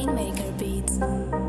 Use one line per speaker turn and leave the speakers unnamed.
Rainmaker Beats.